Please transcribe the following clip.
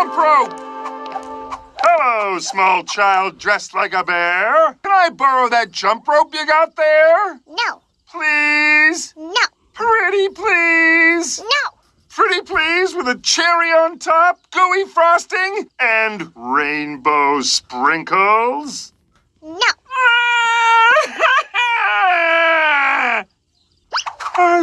jump rope! Hello, small child dressed like a bear. Can I borrow that jump rope you got there? No, Please? no, Pretty please? no. Pretty please with a cherry on top, gooey frosting, and rainbow sprinkles? No. Ah! Ah!